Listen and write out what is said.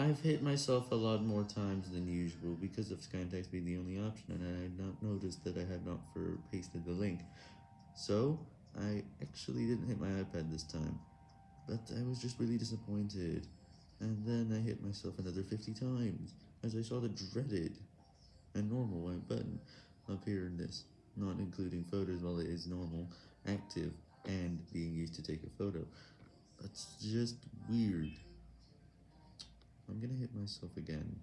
I've hit myself a lot more times than usual because of Skytext being the only option and I had not noticed that I had not for pasted the link. So, I actually didn't hit my iPad this time, but I was just really disappointed. And then I hit myself another 50 times, as I saw the dreaded and normal white button appear in this, not including photos while it is normal, active, and being used to take a photo. That's just weird. I'm gonna hit myself again.